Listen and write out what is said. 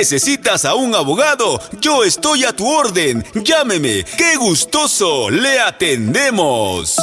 ¿Necesitas a un abogado? Yo estoy a tu orden. Llámeme. ¡Qué gustoso! Le atendemos.